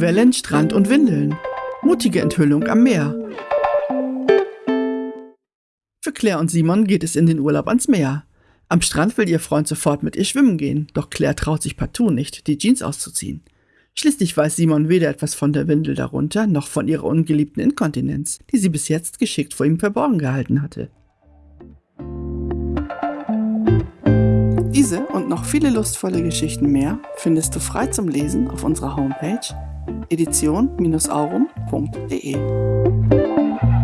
Wellen, Strand und Windeln. Mutige Enthüllung am Meer. Für Claire und Simon geht es in den Urlaub ans Meer. Am Strand will ihr Freund sofort mit ihr schwimmen gehen, doch Claire traut sich partout nicht, die Jeans auszuziehen. Schließlich weiß Simon weder etwas von der Windel darunter, noch von ihrer ungeliebten Inkontinenz, die sie bis jetzt geschickt vor ihm verborgen gehalten hatte. Diese und noch viele lustvolle Geschichten mehr findest du frei zum Lesen auf unserer Homepage edition-aurum.de.